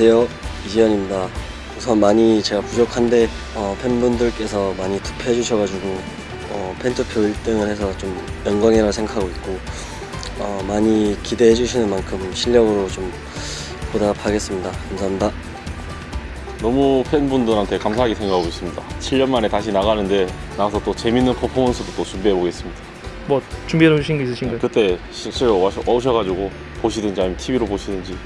안녕하세요 이지현입니다 우선 많이 제가 부족한데 어, 팬분들께서 많이 투표해 주셔가지고 어, 팬투표 1등을 해서 좀 영광이라고 생각하고 있고 어, 많이 기대해 주시는 만큼 실력으로 좀 보답하겠습니다 감사합니다 너무 팬분들한테 감사하게 생각하고 있습니다. 7년 만에 다시 나가는데 나가서 또 재밌는 퍼포먼스도 또 준비해 보겠습니다. 뭐 준비해 놓으신 게 있으신가요? 그때 실제로 와셔, 오셔가지고 보시든지 아니면 TV로 보시든지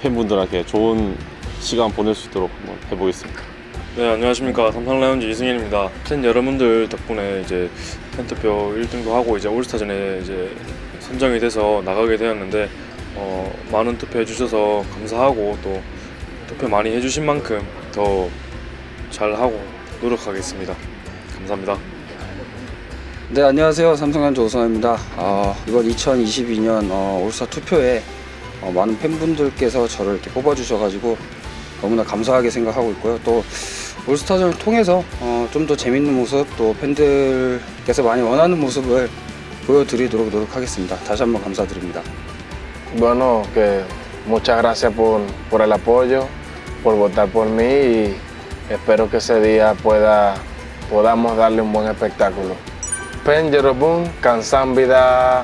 팬분들한테 좋은 시간 보낼 수 있도록 한번 해보겠습니다. 네 안녕하십니까 삼성 라이온즈 이승현입니다. 팬 여러분들 덕분에 이제 팬투표 1등도 하고 이제 올스타전에 이제 선정이 돼서 나가게 되었는데 어, 많은 투표해 주셔서 감사하고 또 투표 많이 해주신 만큼 더 잘하고 노력하겠습니다. 감사합니다. 네 안녕하세요 삼성전자 오성입니다 어, 이번 2022년 어, 올스타 투표에 어, 많은 팬분들께서 저를 이렇게 뽑아주셔가지고 너무나 감사하게 생각하고 있고요 또 올스타전을 통해서 어, 좀 더 재밌는 mo습 또 팬들께서 많이 원하는 모습을 보여드리도록 노력하겠습니다 다시 한번 감사드립니다 Bueno, que muchas gracias por, por el apoyo, por votar por mí y espero que ese día pueda, podamos darle un buen espectáculo. 팬 여러분 감사합니다.